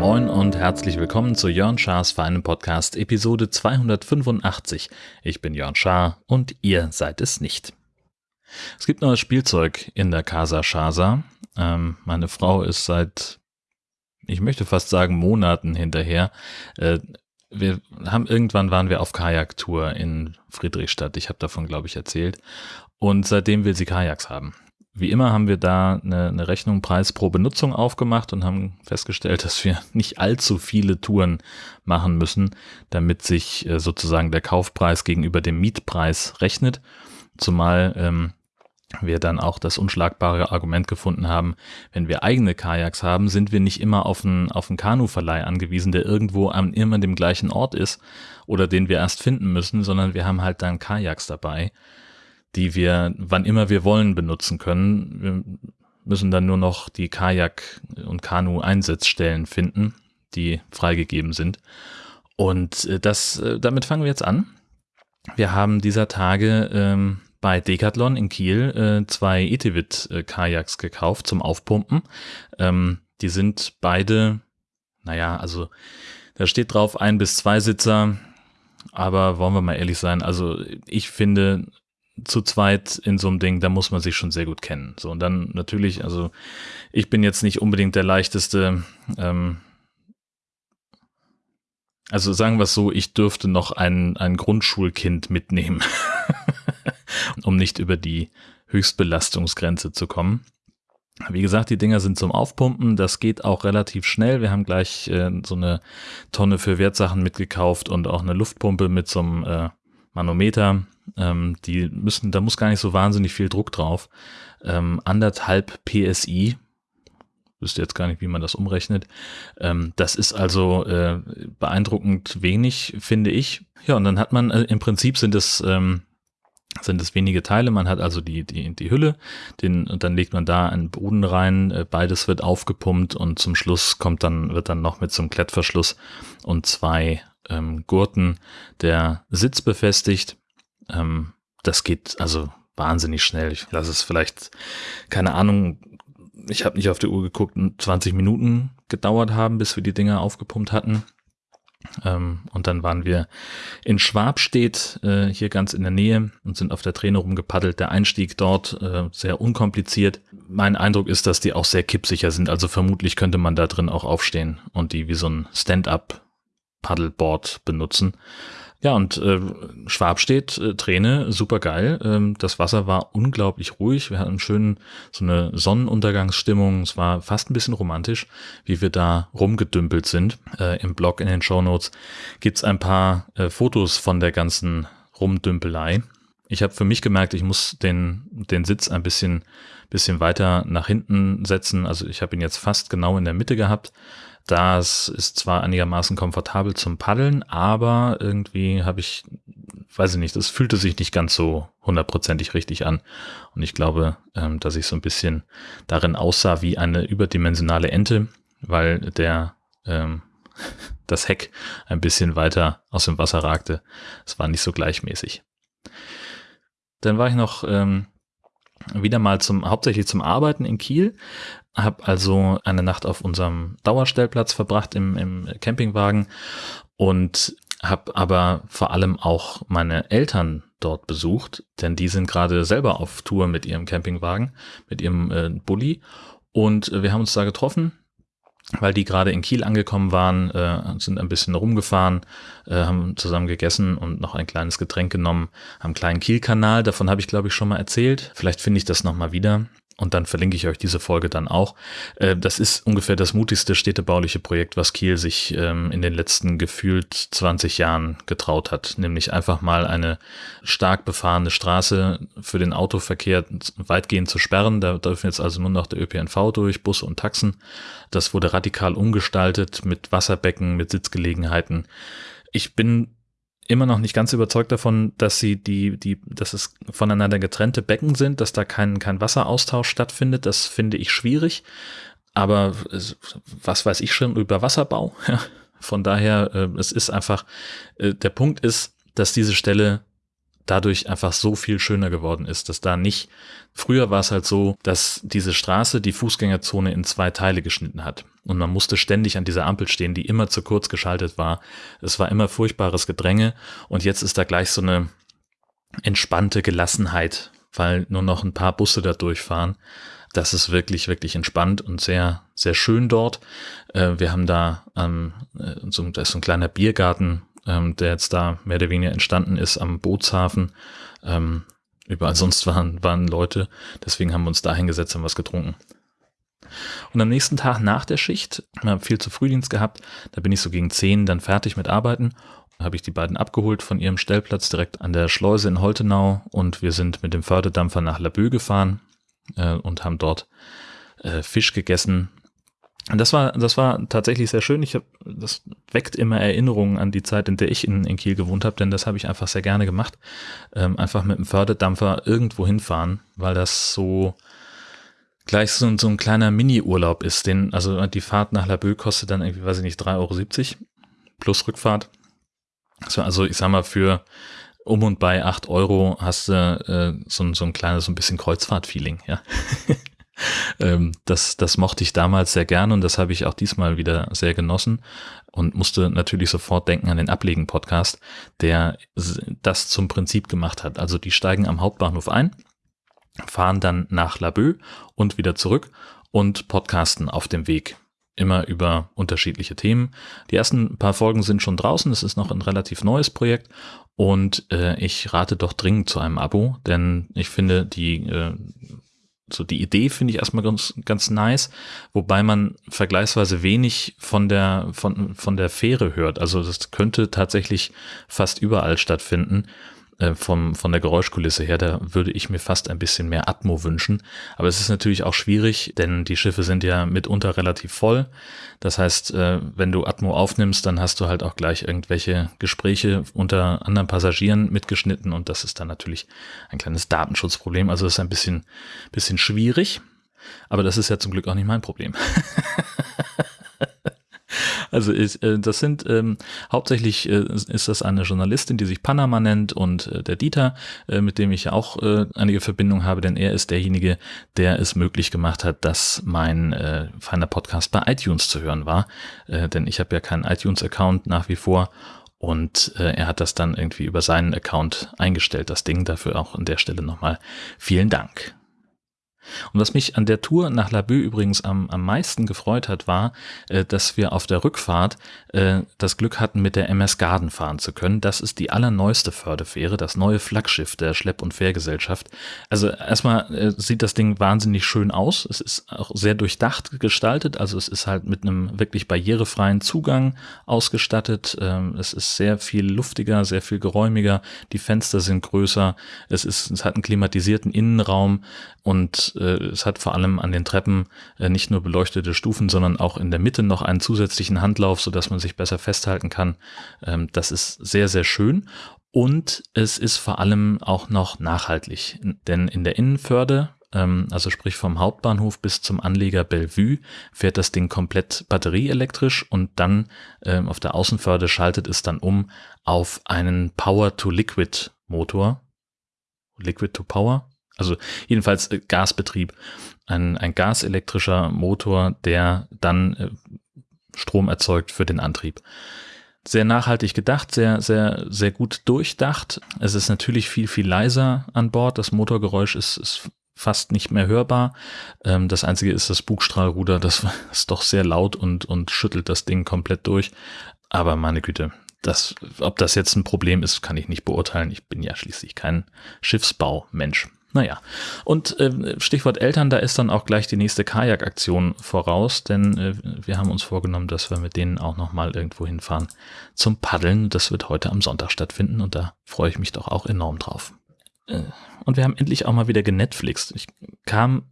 Moin und herzlich willkommen zu Jörn Schars Feinen Podcast Episode 285. Ich bin Jörn Schaar und ihr seid es nicht. Es gibt neues Spielzeug in der Casa Shasa. Ähm, meine Frau ist seit, ich möchte fast sagen, Monaten hinterher. Äh, wir haben irgendwann waren wir auf Kajaktour in Friedrichstadt. Ich habe davon, glaube ich, erzählt. Und seitdem will sie Kajaks haben. Wie immer haben wir da eine, eine Rechnung Preis pro Benutzung aufgemacht und haben festgestellt, dass wir nicht allzu viele Touren machen müssen, damit sich äh, sozusagen der Kaufpreis gegenüber dem Mietpreis rechnet. Zumal ähm, wir dann auch das unschlagbare Argument gefunden haben, wenn wir eigene Kajaks haben, sind wir nicht immer auf einen, auf einen Kanuverleih angewiesen, der irgendwo an immer dem gleichen Ort ist oder den wir erst finden müssen, sondern wir haben halt dann Kajaks dabei, die wir wann immer wir wollen benutzen können. Wir müssen dann nur noch die Kajak- und Kanu-Einsatzstellen finden, die freigegeben sind. Und äh, das, äh, damit fangen wir jetzt an. Wir haben dieser Tage ähm, bei Decathlon in Kiel äh, zwei Etevit-Kajaks äh, gekauft zum Aufpumpen. Ähm, die sind beide, naja, also da steht drauf ein bis zwei Sitzer, aber wollen wir mal ehrlich sein, also ich finde, zu zweit in so einem Ding, da muss man sich schon sehr gut kennen. So, und dann natürlich, also ich bin jetzt nicht unbedingt der leichteste, ähm, also sagen wir es so, ich dürfte noch ein, ein Grundschulkind mitnehmen. um nicht über die Höchstbelastungsgrenze zu kommen. Wie gesagt, die Dinger sind zum Aufpumpen. Das geht auch relativ schnell. Wir haben gleich äh, so eine Tonne für Wertsachen mitgekauft und auch eine Luftpumpe mit so einem äh, Manometer. Ähm, die müssen, da muss gar nicht so wahnsinnig viel Druck drauf. Ähm, anderthalb PSI. Wüsste jetzt gar nicht, wie man das umrechnet. Ähm, das ist also äh, beeindruckend wenig, finde ich. Ja, und dann hat man, äh, im Prinzip sind es ähm, sind es wenige Teile. Man hat also die, die, die Hülle, den, und dann legt man da einen Boden rein, äh, beides wird aufgepumpt und zum Schluss kommt dann, wird dann noch mit so einem Klettverschluss und zwei ähm, Gurten der Sitz befestigt. Ähm, das geht also wahnsinnig schnell. Ich lasse es vielleicht, keine Ahnung, ich habe nicht auf die Uhr geguckt, 20 Minuten gedauert haben, bis wir die Dinger aufgepumpt hatten. Ähm, und dann waren wir in Schwabstedt, äh, hier ganz in der Nähe und sind auf der Träne rumgepaddelt. Der Einstieg dort äh, sehr unkompliziert. Mein Eindruck ist, dass die auch sehr kippsicher sind. Also vermutlich könnte man da drin auch aufstehen und die wie so ein Stand-up Paddleboard benutzen. Ja, und äh, Schwab steht, äh, Träne, super geil. Ähm, das Wasser war unglaublich ruhig. Wir hatten schön so eine Sonnenuntergangsstimmung. Es war fast ein bisschen romantisch, wie wir da rumgedümpelt sind. Äh, Im Blog in den Show Notes gibt's ein paar äh, Fotos von der ganzen Rumdümpelei. Ich habe für mich gemerkt, ich muss den, den Sitz ein bisschen, bisschen weiter nach hinten setzen. Also ich habe ihn jetzt fast genau in der Mitte gehabt. Das ist zwar einigermaßen komfortabel zum Paddeln, aber irgendwie habe ich, weiß ich nicht, das fühlte sich nicht ganz so hundertprozentig richtig an. Und ich glaube, ähm, dass ich so ein bisschen darin aussah wie eine überdimensionale Ente, weil der ähm, das Heck ein bisschen weiter aus dem Wasser ragte. Es war nicht so gleichmäßig. Dann war ich noch ähm, wieder mal zum hauptsächlich zum Arbeiten in Kiel, habe also eine Nacht auf unserem Dauerstellplatz verbracht im, im Campingwagen und habe aber vor allem auch meine Eltern dort besucht, denn die sind gerade selber auf Tour mit ihrem Campingwagen, mit ihrem äh, Bulli. Und wir haben uns da getroffen weil die gerade in Kiel angekommen waren, äh, sind ein bisschen rumgefahren, äh, haben zusammen gegessen und noch ein kleines Getränk genommen, einen kleinen Kiel-Kanal, davon habe ich glaube ich schon mal erzählt. Vielleicht finde ich das nochmal wieder und dann verlinke ich euch diese Folge dann auch. Äh, das ist ungefähr das mutigste städtebauliche Projekt, was Kiel sich ähm, in den letzten gefühlt 20 Jahren getraut hat, nämlich einfach mal eine stark befahrene Straße für den Autoverkehr weitgehend zu sperren. Da dürfen jetzt also nur noch der ÖPNV durch, Busse und Taxen. Das wurde radikal umgestaltet mit Wasserbecken, mit Sitzgelegenheiten. Ich bin immer noch nicht ganz überzeugt davon, dass sie die, die, dass es voneinander getrennte Becken sind, dass da kein, kein Wasseraustausch stattfindet. Das finde ich schwierig. Aber was weiß ich schon über Wasserbau? Von daher, äh, es ist einfach, äh, der Punkt ist, dass diese Stelle dadurch einfach so viel schöner geworden ist, dass da nicht, früher war es halt so, dass diese Straße die Fußgängerzone in zwei Teile geschnitten hat. Und man musste ständig an dieser Ampel stehen, die immer zu kurz geschaltet war. Es war immer furchtbares Gedränge und jetzt ist da gleich so eine entspannte Gelassenheit, weil nur noch ein paar Busse da durchfahren. Das ist wirklich, wirklich entspannt und sehr, sehr schön dort. Äh, wir haben da, ähm, so, da ist so ein kleiner Biergarten ähm, der jetzt da mehr oder weniger entstanden ist am Bootshafen. Ähm, überall sonst waren, waren Leute, deswegen haben wir uns da hingesetzt und was getrunken. Und am nächsten Tag nach der Schicht, wir haben viel zu Frühdienst gehabt, da bin ich so gegen zehn dann fertig mit Arbeiten, habe ich die beiden abgeholt von ihrem Stellplatz direkt an der Schleuse in Holtenau und wir sind mit dem Förderdampfer nach Labö gefahren äh, und haben dort äh, Fisch gegessen, und das war, das war tatsächlich sehr schön. Ich hab, das weckt immer Erinnerungen an die Zeit, in der ich in, in Kiel gewohnt habe, denn das habe ich einfach sehr gerne gemacht. Ähm, einfach mit dem Förderdampfer irgendwo hinfahren, weil das so gleich so, so ein kleiner Mini-Urlaub ist. Den, also die Fahrt nach Laboe kostet dann irgendwie, weiß ich nicht, 3,70 Euro plus Rückfahrt. So, also ich sag mal, für um und bei 8 Euro hast du äh, so, so ein kleines, so ein bisschen Kreuzfahrt-Feeling, ja. ähm, das, das mochte ich damals sehr gern und das habe ich auch diesmal wieder sehr genossen und musste natürlich sofort denken an den Ablegen-Podcast, der das zum Prinzip gemacht hat. Also die steigen am Hauptbahnhof ein, fahren dann nach Laboe und wieder zurück und podcasten auf dem Weg immer über unterschiedliche Themen. Die ersten paar Folgen sind schon draußen. Es ist noch ein relativ neues Projekt und äh, ich rate doch dringend zu einem Abo, denn ich finde die äh, so die Idee finde ich erstmal ganz, ganz nice, wobei man vergleichsweise wenig von der, von, von der Fähre hört. Also das könnte tatsächlich fast überall stattfinden äh, vom, von der Geräuschkulisse her, da würde ich mir fast ein bisschen mehr Atmo wünschen. Aber es ist natürlich auch schwierig, denn die Schiffe sind ja mitunter relativ voll. Das heißt, äh, wenn du Atmo aufnimmst, dann hast du halt auch gleich irgendwelche Gespräche unter anderen Passagieren mitgeschnitten und das ist dann natürlich ein kleines Datenschutzproblem. Also es ist ein bisschen, bisschen schwierig. Aber das ist ja zum Glück auch nicht mein Problem. Also ist, äh, das sind ähm, hauptsächlich äh, ist das eine Journalistin, die sich Panama nennt und äh, der Dieter, äh, mit dem ich ja auch äh, einige Verbindung habe, denn er ist derjenige, der es möglich gemacht hat, dass mein äh, feiner Podcast bei iTunes zu hören war. Äh, denn ich habe ja keinen iTunes-Account nach wie vor und äh, er hat das dann irgendwie über seinen Account eingestellt, das Ding. Dafür auch an der Stelle nochmal vielen Dank. Und was mich an der Tour nach Laboe übrigens am, am meisten gefreut hat, war, äh, dass wir auf der Rückfahrt äh, das Glück hatten, mit der MS Garden fahren zu können. Das ist die allerneueste Fördefähre, das neue Flaggschiff der Schlepp- und Fährgesellschaft. Also erstmal äh, sieht das Ding wahnsinnig schön aus. Es ist auch sehr durchdacht gestaltet. Also es ist halt mit einem wirklich barrierefreien Zugang ausgestattet. Ähm, es ist sehr viel luftiger, sehr viel geräumiger. Die Fenster sind größer. Es ist, es hat einen klimatisierten Innenraum und äh, es hat vor allem an den Treppen äh, nicht nur beleuchtete Stufen, sondern auch in der Mitte noch einen zusätzlichen Handlauf, so dass man sich besser festhalten kann. Ähm, das ist sehr, sehr schön. Und es ist vor allem auch noch nachhaltig, denn in der Innenförde, ähm, also sprich vom Hauptbahnhof bis zum Anleger Bellevue, fährt das Ding komplett batterieelektrisch und dann ähm, auf der Außenförde schaltet es dann um auf einen Power-to-Liquid-Motor. Liquid to Power? Also jedenfalls äh, Gasbetrieb. Ein, ein gaselektrischer Motor, der dann äh, Strom erzeugt für den Antrieb. Sehr nachhaltig gedacht, sehr, sehr, sehr gut durchdacht. Es ist natürlich viel, viel leiser an Bord. Das Motorgeräusch ist, ist fast nicht mehr hörbar. Ähm, das einzige ist das Bugstrahlruder, das ist doch sehr laut und, und schüttelt das Ding komplett durch. Aber meine Güte, das, ob das jetzt ein Problem ist, kann ich nicht beurteilen. Ich bin ja schließlich kein Schiffsbaumensch. Naja, und äh, Stichwort Eltern, da ist dann auch gleich die nächste Kajakaktion voraus, denn äh, wir haben uns vorgenommen, dass wir mit denen auch nochmal irgendwo hinfahren zum Paddeln. Das wird heute am Sonntag stattfinden und da freue ich mich doch auch enorm drauf. Äh, und wir haben endlich auch mal wieder genetflixt. Ich kam,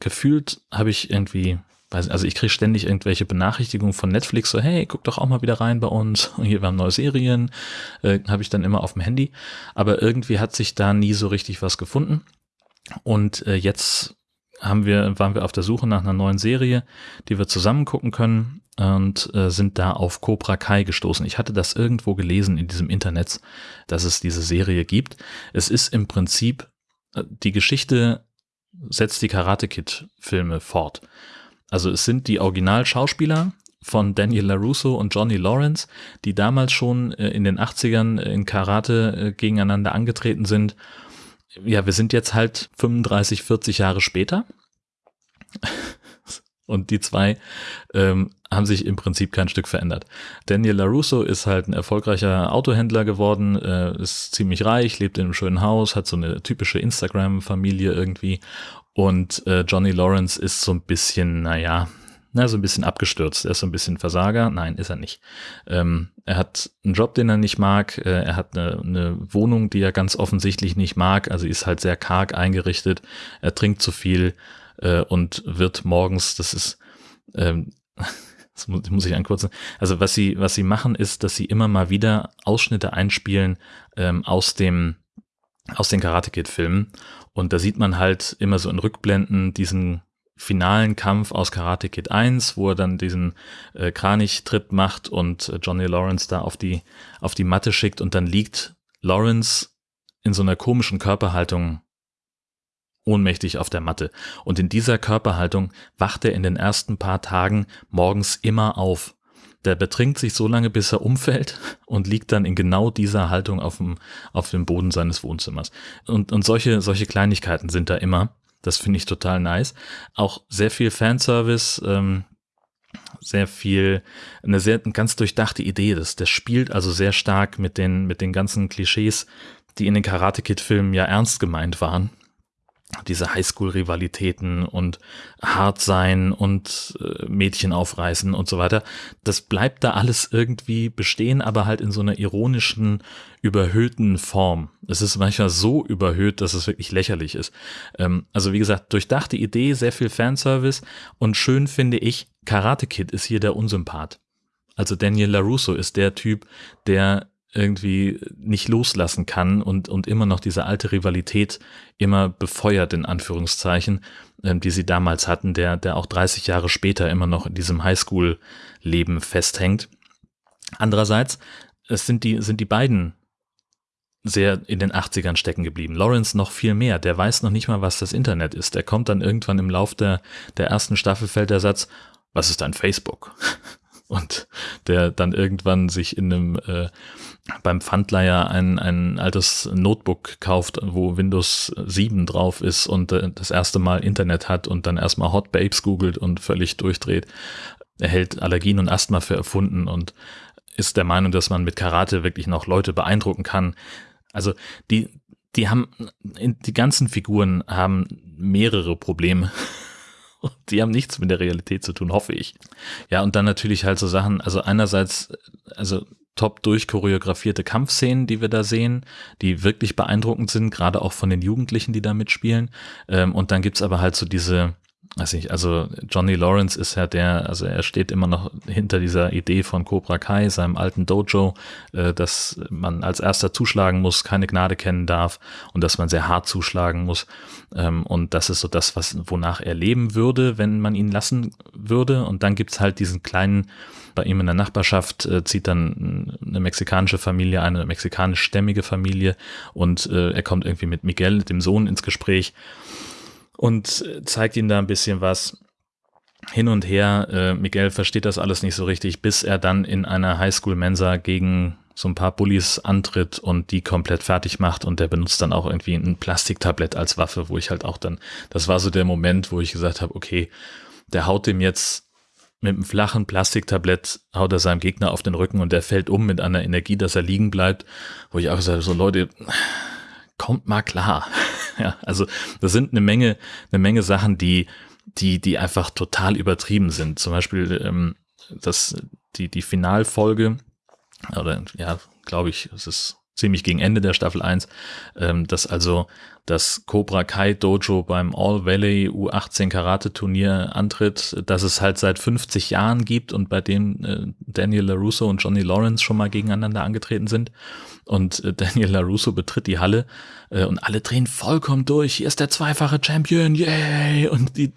gefühlt habe ich irgendwie also ich kriege ständig irgendwelche Benachrichtigungen von Netflix, so hey, guck doch auch mal wieder rein bei uns, hier wir haben neue Serien, äh, habe ich dann immer auf dem Handy, aber irgendwie hat sich da nie so richtig was gefunden und äh, jetzt haben wir, waren wir auf der Suche nach einer neuen Serie, die wir zusammen gucken können und äh, sind da auf Cobra Kai gestoßen. Ich hatte das irgendwo gelesen in diesem Internet, dass es diese Serie gibt. Es ist im Prinzip, äh, die Geschichte setzt die Karate Kid Filme fort. Also es sind die Originalschauspieler von Daniel LaRusso und Johnny Lawrence, die damals schon äh, in den 80ern in Karate äh, gegeneinander angetreten sind. Ja, wir sind jetzt halt 35, 40 Jahre später. Und die zwei ähm, haben sich im Prinzip kein Stück verändert. Daniel LaRusso ist halt ein erfolgreicher Autohändler geworden, äh, ist ziemlich reich, lebt in einem schönen Haus, hat so eine typische Instagram-Familie irgendwie. Und äh, Johnny Lawrence ist so ein bisschen, naja, na, so ein bisschen abgestürzt. Er ist so ein bisschen Versager. Nein, ist er nicht. Ähm, er hat einen Job, den er nicht mag. Äh, er hat eine, eine Wohnung, die er ganz offensichtlich nicht mag. Also ist halt sehr karg eingerichtet. Er trinkt zu viel äh, und wird morgens, das ist, ähm, das muss, muss ich ankürzen. Also was sie, was sie machen, ist, dass sie immer mal wieder Ausschnitte einspielen ähm, aus dem aus den Karate Kid Filmen und da sieht man halt immer so in Rückblenden diesen finalen Kampf aus Karate Kid 1, wo er dann diesen äh, Kranich-Tritt macht und äh, Johnny Lawrence da auf die, auf die Matte schickt und dann liegt Lawrence in so einer komischen Körperhaltung ohnmächtig auf der Matte. Und in dieser Körperhaltung wacht er in den ersten paar Tagen morgens immer auf. Der betrinkt sich so lange, bis er umfällt und liegt dann in genau dieser Haltung auf dem, auf dem Boden seines Wohnzimmers. Und, und solche, solche Kleinigkeiten sind da immer. Das finde ich total nice. Auch sehr viel Fanservice, ähm, sehr viel, eine sehr eine ganz durchdachte Idee. Das, das spielt also sehr stark mit den, mit den ganzen Klischees, die in den Karate Kid Filmen ja ernst gemeint waren diese Highschool-Rivalitäten und hart sein und äh, Mädchen aufreißen und so weiter. Das bleibt da alles irgendwie bestehen, aber halt in so einer ironischen, überhöhten Form. Es ist manchmal so überhöht, dass es wirklich lächerlich ist. Ähm, also wie gesagt, durchdachte Idee, sehr viel Fanservice und schön finde ich, Karate Kid ist hier der Unsympath. Also Daniel LaRusso ist der Typ, der irgendwie nicht loslassen kann und, und immer noch diese alte Rivalität immer befeuert, in Anführungszeichen, ähm, die sie damals hatten, der, der auch 30 Jahre später immer noch in diesem Highschool-Leben festhängt. Andererseits, es sind die, sind die beiden sehr in den 80ern stecken geblieben. Lawrence noch viel mehr. Der weiß noch nicht mal, was das Internet ist. Der kommt dann irgendwann im Lauf der, der ersten Staffel fällt der Satz, was ist dein Facebook? Und der dann irgendwann sich in einem äh, beim Pfandleiher ein, ein altes Notebook kauft, wo Windows 7 drauf ist und äh, das erste Mal Internet hat und dann erstmal Hot Babes googelt und völlig durchdreht. Er hält Allergien und Asthma für erfunden und ist der Meinung, dass man mit Karate wirklich noch Leute beeindrucken kann. Also die, die haben, die ganzen Figuren haben mehrere Probleme. Die haben nichts mit der Realität zu tun, hoffe ich. Ja, und dann natürlich halt so Sachen, also einerseits, also top durchchoreografierte Kampfszenen, die wir da sehen, die wirklich beeindruckend sind, gerade auch von den Jugendlichen, die da mitspielen. Ähm, und dann gibt's aber halt so diese, weiß ich, also Johnny Lawrence ist ja der, also er steht immer noch hinter dieser Idee von Cobra Kai, seinem alten Dojo, äh, dass man als erster zuschlagen muss, keine Gnade kennen darf und dass man sehr hart zuschlagen muss. Ähm, und das ist so das, was, wonach er leben würde, wenn man ihn lassen würde. Und dann gibt's halt diesen kleinen bei ihm in der Nachbarschaft äh, zieht dann eine mexikanische Familie, eine mexikanischstämmige Familie und äh, er kommt irgendwie mit Miguel, dem Sohn, ins Gespräch und zeigt ihm da ein bisschen was hin und her. Äh, Miguel versteht das alles nicht so richtig, bis er dann in einer Highschool-Mensa gegen so ein paar Bullies antritt und die komplett fertig macht und der benutzt dann auch irgendwie ein Plastiktablett als Waffe, wo ich halt auch dann, das war so der Moment, wo ich gesagt habe, okay, der haut dem jetzt mit einem flachen Plastiktablett haut er seinem Gegner auf den Rücken und der fällt um mit einer Energie, dass er liegen bleibt, wo ich auch sage, so Leute, kommt mal klar. ja, also das sind eine Menge, eine Menge Sachen, die, die, die einfach total übertrieben sind. Zum Beispiel ähm, das, die, die Finalfolge, oder ja, glaube ich, es ist ziemlich gegen Ende der Staffel 1, ähm, dass also das Cobra Kai Dojo beim All Valley U18 Karate Turnier antritt, dass es halt seit 50 Jahren gibt und bei dem äh, Daniel LaRusso und Johnny Lawrence schon mal gegeneinander angetreten sind. Und äh, Daniel LaRusso betritt die Halle äh, und alle drehen vollkommen durch. Hier ist der zweifache Champion, yay! Und die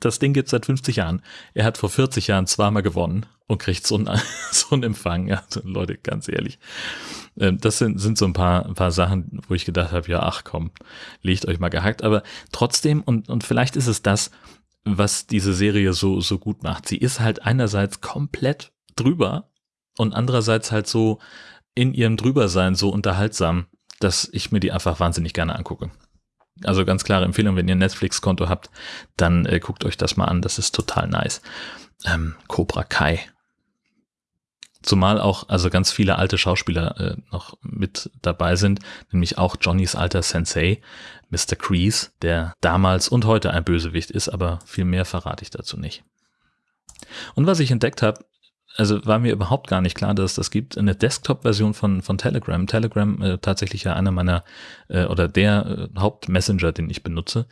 das Ding gibt seit 50 Jahren. Er hat vor 40 Jahren zweimal gewonnen und kriegt so einen, so einen Empfang. Also Leute, ganz ehrlich. Ähm, das sind, sind so ein paar, ein paar Sachen, wo ich gedacht habe, ja, ach komm, legt euch mal gehackt. Aber trotzdem, und, und vielleicht ist es das, was diese Serie so, so gut macht. Sie ist halt einerseits komplett drüber und andererseits halt so in ihrem Drübersein so unterhaltsam, dass ich mir die einfach wahnsinnig gerne angucke. Also ganz klare Empfehlung, wenn ihr ein Netflix-Konto habt, dann äh, guckt euch das mal an. Das ist total nice. Ähm, Cobra Kai. Zumal auch also ganz viele alte Schauspieler äh, noch mit dabei sind, nämlich auch Johnnys alter Sensei, Mr. Kreese, der damals und heute ein Bösewicht ist, aber viel mehr verrate ich dazu nicht. Und was ich entdeckt habe, also war mir überhaupt gar nicht klar, dass es das gibt. Eine Desktop-Version von, von Telegram. Telegram äh, tatsächlich ja einer meiner äh, oder der äh, Hauptmessenger, den ich benutze,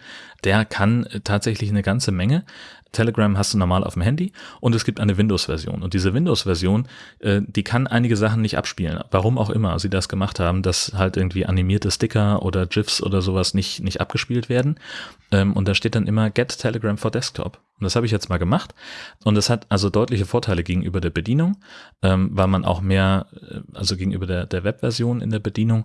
der kann äh, tatsächlich eine ganze Menge. Telegram hast du normal auf dem Handy und es gibt eine Windows-Version. Und diese Windows-Version, äh, die kann einige Sachen nicht abspielen. Warum auch immer sie das gemacht haben, dass halt irgendwie animierte Sticker oder GIFs oder sowas nicht, nicht abgespielt werden. Ähm, und da steht dann immer Get Telegram for Desktop. Und das habe ich jetzt mal gemacht. Und das hat also deutliche Vorteile gegenüber der Bedienung, ähm, weil man auch mehr, äh, also gegenüber der, der Webversion in der Bedienung,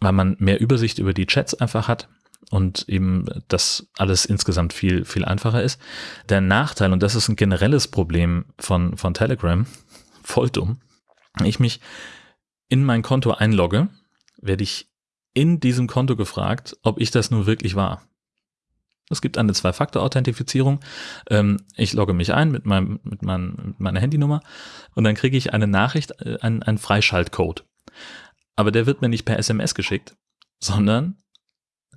weil man mehr Übersicht über die Chats einfach hat und eben das alles insgesamt viel, viel einfacher ist. Der Nachteil, und das ist ein generelles Problem von, von Telegram, voll dumm, wenn ich mich in mein Konto einlogge, werde ich in diesem Konto gefragt, ob ich das nur wirklich war. Es gibt eine Zwei-Faktor-Authentifizierung. Ähm, ich logge mich ein mit, meinem, mit, mein, mit meiner Handynummer und dann kriege ich eine Nachricht, äh, einen, einen Freischaltcode. Aber der wird mir nicht per SMS geschickt, sondern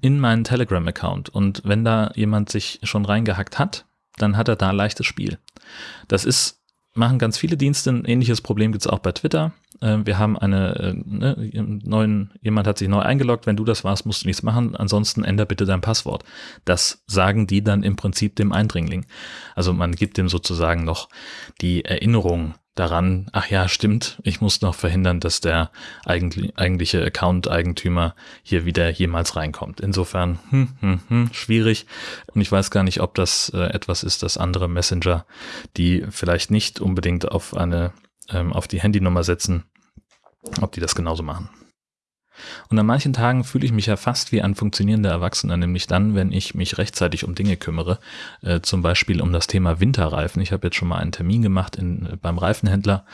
in meinen Telegram-Account. Und wenn da jemand sich schon reingehackt hat, dann hat er da leichtes Spiel. Das ist machen ganz viele Dienste. Ein ähnliches Problem gibt es auch bei Twitter. Äh, wir haben eine äh, ne, neuen, jemand hat sich neu eingeloggt. Wenn du das warst, musst du nichts machen. Ansonsten änder bitte dein Passwort. Das sagen die dann im Prinzip dem Eindringling. Also man gibt dem sozusagen noch die Erinnerung daran, ach ja, stimmt, ich muss noch verhindern, dass der eigentliche Account-Eigentümer hier wieder jemals reinkommt. Insofern, hm, hm, hm, schwierig. Und ich weiß gar nicht, ob das äh, etwas ist, das andere Messenger, die vielleicht nicht unbedingt auf eine, ähm, auf die Handynummer setzen, ob die das genauso machen. Und an manchen Tagen fühle ich mich ja fast wie ein funktionierender Erwachsener, nämlich dann, wenn ich mich rechtzeitig um Dinge kümmere, äh, zum Beispiel um das Thema Winterreifen. Ich habe jetzt schon mal einen Termin gemacht in, beim Reifenhändler,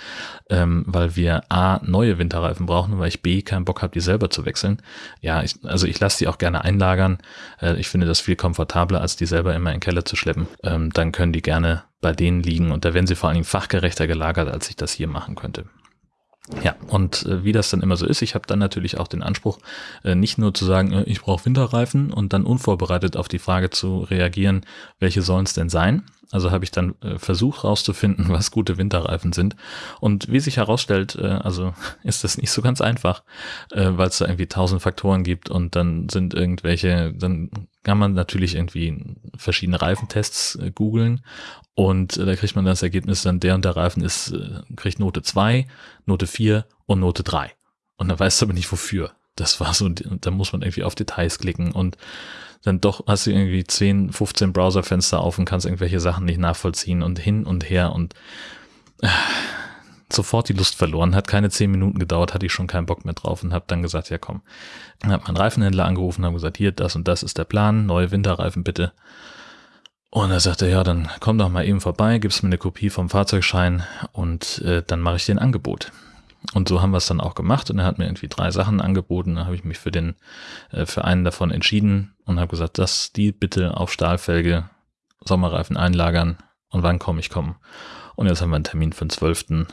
ähm, weil wir A, neue Winterreifen brauchen, weil ich B, keinen Bock habe, die selber zu wechseln. Ja, ich, also ich lasse die auch gerne einlagern. Äh, ich finde das viel komfortabler, als die selber immer in den Keller zu schleppen. Ähm, dann können die gerne bei denen liegen und da werden sie vor allen Dingen fachgerechter gelagert, als ich das hier machen könnte. Ja, und äh, wie das dann immer so ist, ich habe dann natürlich auch den Anspruch, äh, nicht nur zu sagen, äh, ich brauche Winterreifen und dann unvorbereitet auf die Frage zu reagieren, welche sollen es denn sein, also habe ich dann äh, versucht rauszufinden, was gute Winterreifen sind. Und wie sich herausstellt, äh, also ist das nicht so ganz einfach, äh, weil es da irgendwie tausend Faktoren gibt und dann sind irgendwelche, dann kann man natürlich irgendwie verschiedene Reifentests äh, googeln und äh, da kriegt man das Ergebnis dann, der und der Reifen ist, äh, kriegt Note 2, Note 4 und Note 3. Und dann weißt du aber nicht wofür. Das war so, da muss man irgendwie auf Details klicken und dann doch hast du irgendwie 10, 15 Browserfenster auf und kannst irgendwelche Sachen nicht nachvollziehen und hin und her und äh, sofort die Lust verloren. Hat keine 10 Minuten gedauert, hatte ich schon keinen Bock mehr drauf und habe dann gesagt, ja komm. Dann hat mein Reifenhändler angerufen, haben gesagt, hier, das und das ist der Plan, neue Winterreifen bitte. Und er sagte, ja, dann komm doch mal eben vorbei, gibst mir eine Kopie vom Fahrzeugschein und äh, dann mache ich dir ein Angebot. Und so haben wir es dann auch gemacht und er hat mir irgendwie drei Sachen angeboten. Da habe ich mich für den, äh, für einen davon entschieden und habe gesagt, dass die bitte auf Stahlfelge Sommerreifen einlagern und wann komme ich kommen. Und jetzt haben wir einen Termin für den 12.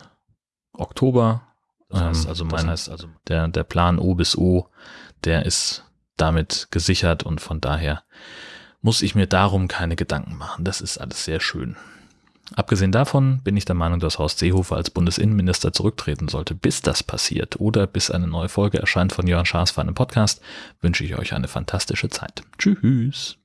Oktober. Das heißt ähm, also, mein, das heißt also der, der Plan O bis O, der ist damit gesichert und von daher muss ich mir darum keine Gedanken machen. Das ist alles sehr schön. Abgesehen davon bin ich der Meinung, dass Horst Seehofer als Bundesinnenminister zurücktreten sollte. Bis das passiert oder bis eine neue Folge erscheint von Jörn Schaas für einen Podcast, wünsche ich euch eine fantastische Zeit. Tschüss.